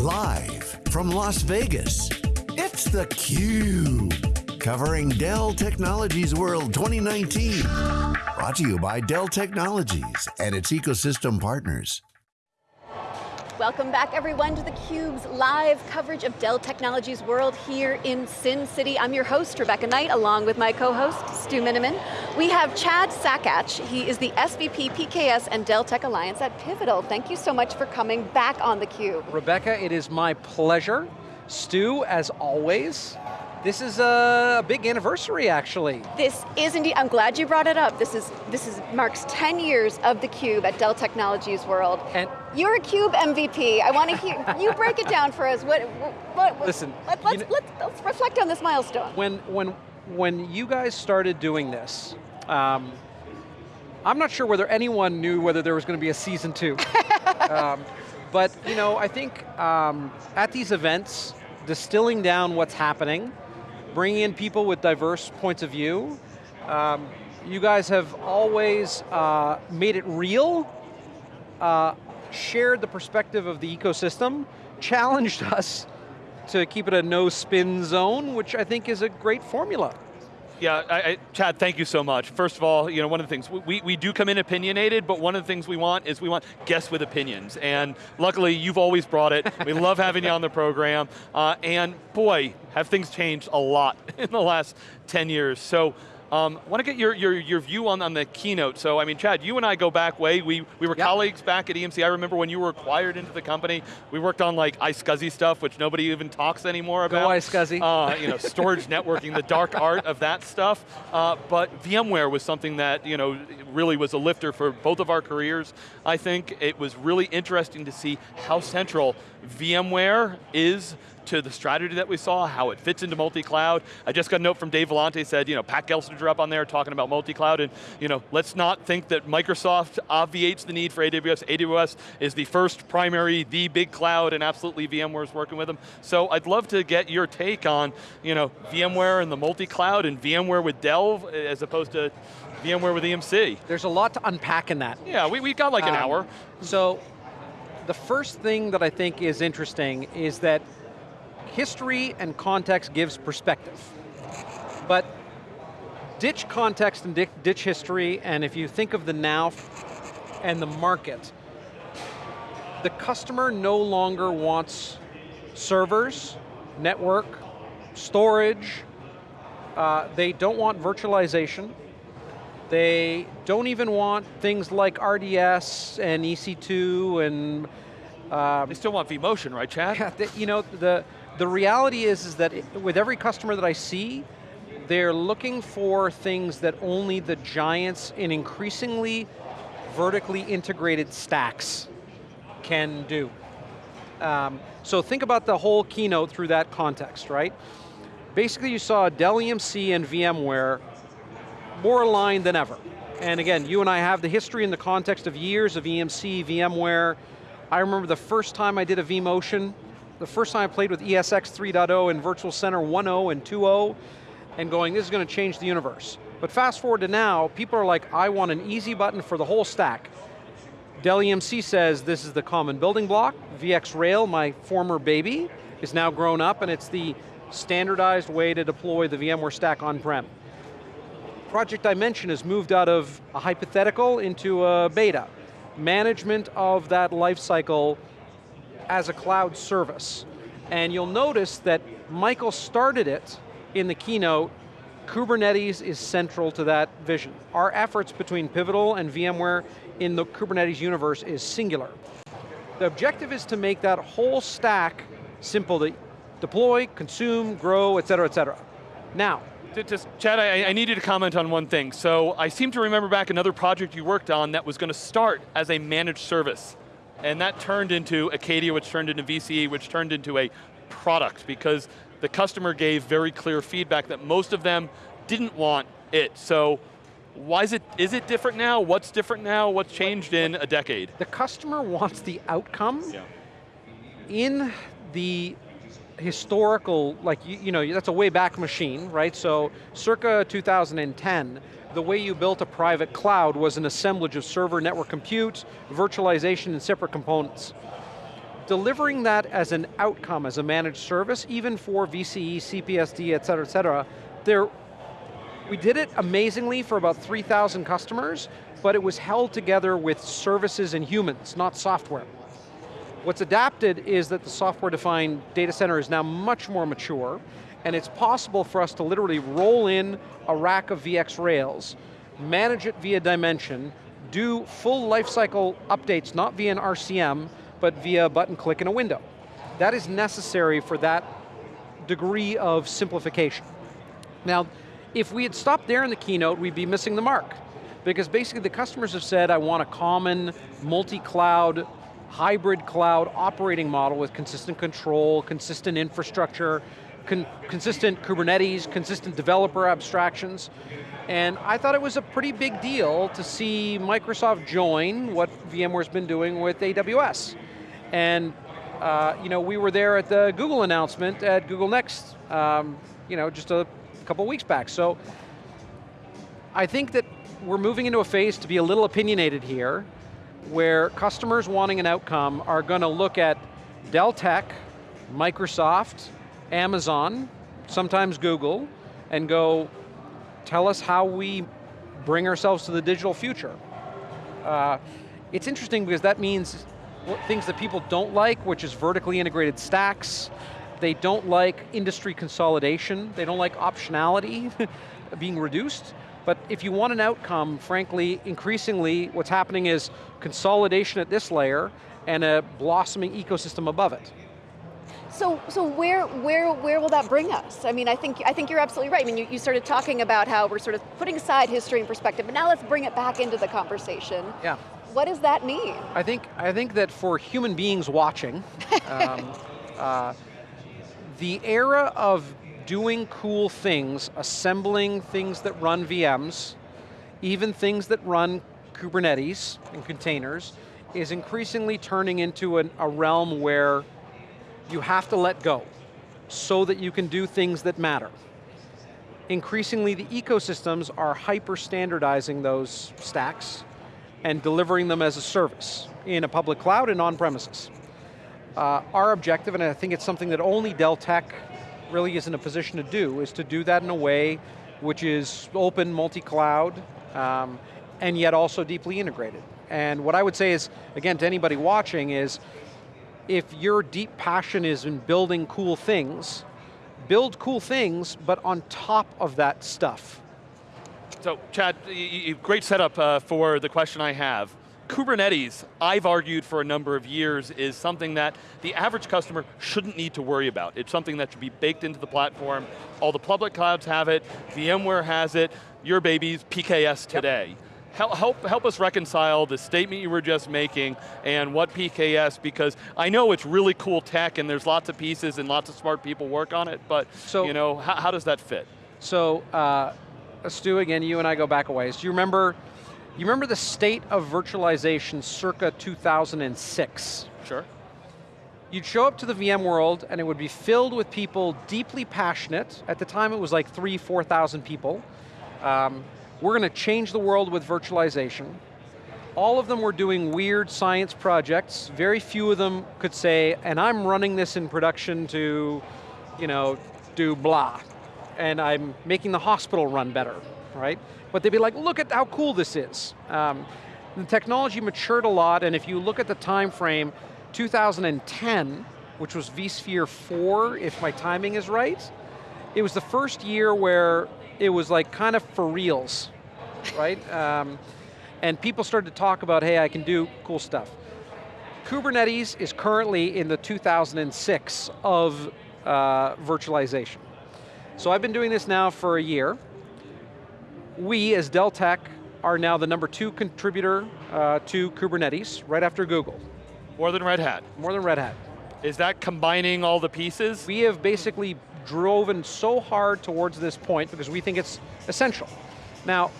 Live from Las Vegas, it's theCUBE. Covering Dell Technologies World 2019. Brought to you by Dell Technologies and its ecosystem partners. Welcome back everyone to theCUBE's live coverage of Dell Technologies World here in Sin City. I'm your host, Rebecca Knight, along with my co-host, Stu Miniman. We have Chad Sakac. he is the SVP PKS and Dell Tech Alliance at Pivotal. Thank you so much for coming back on theCUBE. Rebecca, it is my pleasure. Stu, as always, this is a big anniversary, actually. This is indeed, I'm glad you brought it up. This is this is marks 10 years of theCUBE at Dell Technologies World. And You're a CUBE MVP. I want to hear, you break it down for us. What, what, what Listen, let, us you know- let's, let's reflect on this milestone. when, when, when you guys started doing this, um, I'm not sure whether anyone knew whether there was going to be a season two. um, but you know, I think um, at these events, distilling down what's happening, bringing in people with diverse points of view, um, you guys have always uh, made it real, uh, shared the perspective of the ecosystem, challenged us to keep it a no spin zone, which I think is a great formula. Yeah, I, I, Chad, thank you so much. First of all, you know, one of the things, we, we do come in opinionated, but one of the things we want is we want guests with opinions. And luckily, you've always brought it. we love having you on the program. Uh, and boy, have things changed a lot in the last 10 years. So, um, want to get your, your, your view on, on the keynote. So, I mean, Chad, you and I go back way. We, we were Yep. colleagues back at EMC. I remember when you were acquired into the company, we worked on like iSCSI stuff, which nobody even talks anymore Go about. iSCSI. Uh, you know, storage networking, the dark art of that stuff. Uh, but VMware was something that you know really was a lifter for both of our careers. I think it was really interesting to see how central VMware is to the strategy that we saw, how it fits into multi-cloud. I just got a note from Dave Vellante said, you know, Pat Gelsinger up on there talking about multi-cloud, and you know, let's not think that Microsoft obviates the need for AWS. AWS is the first primary, the big cloud, and absolutely VMware's working with them. So I'd love to get your take on, you know, VMware and the multi-cloud and VMware with Dell as opposed to VMware with EMC. There's a lot to unpack in that. Yeah, we, we got like an Um, hour. So, the first thing that I think is interesting is that history and context gives perspective. But ditch context and ditch history, and if you think of the now and the market, the customer no longer wants servers, network, storage, uh, they don't want virtualization, they don't even want things like RDS and EC2 and um, They still want vMotion, right, Chad? yeah, the- you know, the, the reality is, is that with every customer that I see, they're looking for things that only the giants in increasingly vertically integrated stacks can do. Um, so think about the whole keynote through that context, right? Basically you saw Dell EMC and VMware more aligned than ever. And again, you and I have the history and the context of years of EMC, VMware. I remember the first time I did a vMotion, the first time I played with ESX 3.0 and Virtual Center 1.0 and 2.0, and going, this is going to change the universe. But fast forward to now, people are like, I want an easy button for the whole stack. Dell EMC says this is the common building block. VxRail, my former baby, is now grown up and it's the standardized way to deploy the VMware stack on-prem. Project Dimension has moved out of a hypothetical into a beta. Management of that life cycle as a cloud service. And you'll notice that Michael started it in the keynote, Kubernetes is central to that vision. Our efforts between Pivotal and VMware in the Kubernetes universe is singular. The objective is to make that whole stack simple to deploy, consume, grow, et cetera, et cetera. Now, Just, Chad, I, I need you to comment on one thing. So I seem to remember back another project you worked on that was going to start as a managed service. And that turned into Acadia, which turned into VCE, which turned into a product because the customer gave very clear feedback that most of them didn't want it. So why is it, is it different now? What's different now? What's changed in a decade? the customer wants the outcome yeah. in the historical, like, you, you know, that's a way back machine, right? So, circa 2010, the way you built a private cloud was an assemblage of server network compute, virtualization, and separate components. delivering that as an outcome, as a managed service, even for VCE, CPSD, et cetera, et cetera, there, we did it amazingly for about 3,000 customers, but it was held together with services and humans, not software. What's adapted is that the software-defined data center is now much more mature, and it's possible for us to literally roll in a rack of VX Rails, manage it via Dimension, do full lifecycle updates, not via an RCM, but via a button click in a window. That is necessary for that degree of simplification. Now, if we had stopped there in the keynote, we'd be missing the mark. Because basically the customers have said, I want a common, multi-cloud, hybrid cloud operating model with consistent control, consistent infrastructure, con consistent Kubernetes, consistent developer abstractions. And I thought it was a pretty big deal to see Microsoft join what VMware's been doing with AWS. And uh, you know, we were there at the Google announcement at Google Next, um, you know, just a couple weeks back. So I think that we're moving into a phase to be a little opinionated here, where customers wanting an outcome are going to look at Dell Tech, Microsoft, Amazon, sometimes Google, and go, tell us how we bring ourselves to the digital future. Uh, it's interesting because that means things that people don't like, which is vertically integrated stacks, they don't like industry consolidation, they don't like optionality being reduced, but if you want an outcome, frankly, increasingly what's happening is consolidation at this layer and a blossoming ecosystem above it. So, so where, where, where will that bring us? I mean, I think, I think you're absolutely right. I mean, you, you started talking about how we're sort of putting aside history and perspective, but now let's bring it back into the conversation. Yeah. What does that mean? I think, I think that for human beings watching, um, uh, the era of doing cool things, assembling things that run VMs, even things that run Kubernetes and containers, is increasingly turning into an, a realm where you have to let go so that you can do things that matter. Increasingly, the ecosystems are hyper standardizing those stacks and delivering them as a service in a public cloud and on premises. Uh, our objective, and I think it's something that only Dell Tech really is in a position to do, is to do that in a way which is open, multi-cloud, um, and yet also deeply integrated. And what I would say is, again, to anybody watching is, if your deep passion is in building cool things, build cool things, but on top of that stuff. So Chad, great setup uh, for the question I have. Kubernetes, I've argued for a number of years, is something that the average customer shouldn't need to worry about. It's something that should be baked into the platform. All the public clouds have it, VMware has it, your baby's PKS today. Yep. Help, help, help us reconcile the statement you were just making and what PKS, because I know it's really cool tech and there's lots of pieces and lots of smart people work on it, but so, you know, how, how does that fit? So, uh, Stu, again, you and I go back a ways. Do you remember you remember the state of virtualization circa 2006? Sure. You'd show up to the VMworld and it would be filled with people deeply passionate. At the time it was like three, 4,000 people. Um, we're going to change the world with virtualization. All of them were doing weird science projects. Very few of them could say, and I'm running this in production to, you know, do blah. And I'm making the hospital run better, right? but they'd be like, look at how cool this is. Um, the technology matured a lot, and if you look at the time frame, 2010, which was vSphere 4, if my timing is right, it was the first year where it was like kind of for reals, right? Um, and people started to talk about, hey, I can do cool stuff. Kubernetes is currently in the 2006 of uh, virtualization. So I've been doing this now for a year, we, as Dell Tech, are now the number two contributor uh, to Kubernetes, right after Google. More than Red Hat? More than Red Hat. Is that combining all the pieces? We have basically driven so hard towards this point because we think it's essential. Now,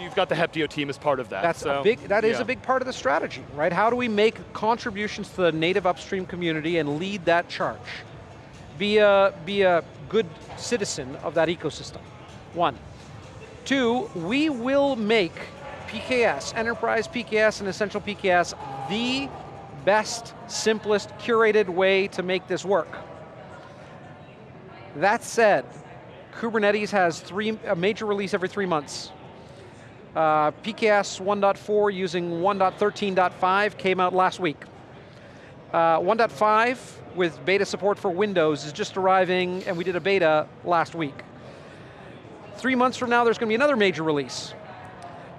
You've got the Heptio team as part of that. That's so, a big, That yeah. is a big part of the strategy, right? How do we make contributions to the native upstream community and lead that charge? Be a, be a good citizen of that ecosystem, one. Two, we will make PKS, Enterprise PKS and Essential PKS, the best, simplest, curated way to make this work. That said, Kubernetes has three, a major release every three months. Uh, PKS 1.4 using 1.13.5 came out last week. Uh, 1.5 with beta support for Windows is just arriving and we did a beta last week. Three months from now there's going to be another major release.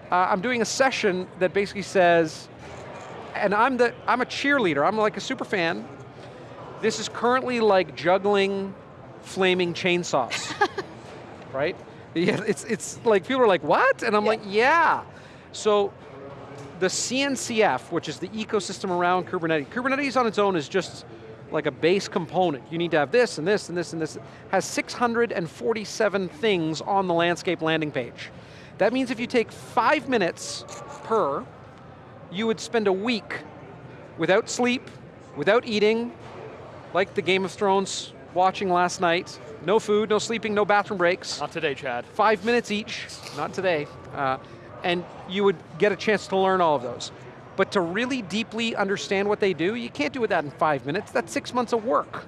Uh, I'm doing a session that basically says, and I'm, the, I'm a cheerleader, I'm like a super fan. This is currently like juggling flaming chainsaws, right? Yeah, it's, it's like, people are like, what? And I'm yeah. like, yeah. So the CNCF, which is the ecosystem around Kubernetes, Kubernetes on its own is just like a base component. You need to have this and this and this and this. Has 647 things on the landscape landing page. That means if you take five minutes per, you would spend a week without sleep, without eating, like the Game of Thrones watching last night, no food, no sleeping, no bathroom breaks. Not today, Chad. Five minutes each, not today. Uh, and you would get a chance to learn all of those. But to really deeply understand what they do, you can't do that in five minutes, that's six months of work.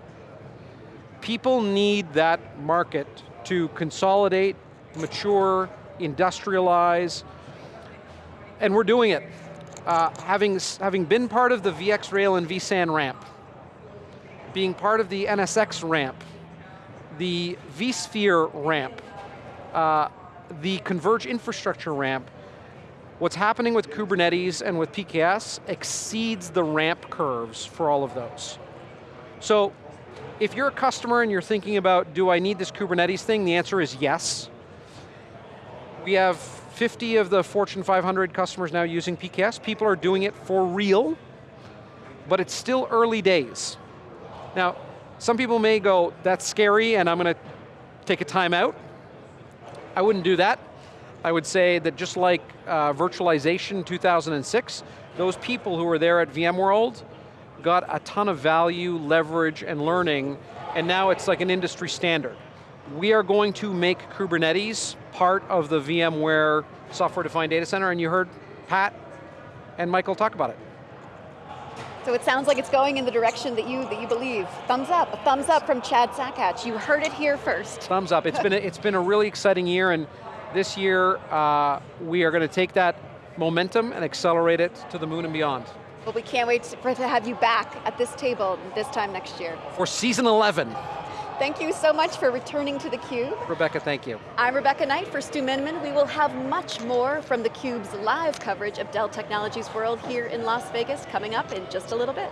People need that market to consolidate, mature, industrialize, and we're doing it. Uh, having, having been part of the VxRail and vSAN ramp, being part of the NSX ramp, the vSphere ramp, uh, the Converge infrastructure ramp, what's happening with Kubernetes and with PKS exceeds the ramp curves for all of those. So, if you're a customer and you're thinking about, do I need this Kubernetes thing? The answer is yes. We have 50 of the Fortune 500 customers now using PKS. People are doing it for real, but it's still early days. Now, some people may go, that's scary and I'm going to take a time out. I wouldn't do that. I would say that just like uh, virtualization 2006, those people who were there at VMworld got a ton of value, leverage, and learning, and now it's like an industry standard. We are going to make Kubernetes part of the VMware software-defined data center, and you heard Pat and Michael talk about it. So it sounds like it's going in the direction that you that you believe. Thumbs up, a thumbs up from Chad Sakac. You heard it here first. Thumbs up, it's been a, it's been a really exciting year and this year uh, we are going to take that momentum and accelerate it to the moon and beyond. Well, we can't wait to have you back at this table this time next year. For season 11. Thank you so much for returning to theCUBE. Rebecca, thank you. I'm Rebecca Knight for Stu Miniman. We will have much more from theCUBE's live coverage of Dell Technologies World here in Las Vegas coming up in just a little bit.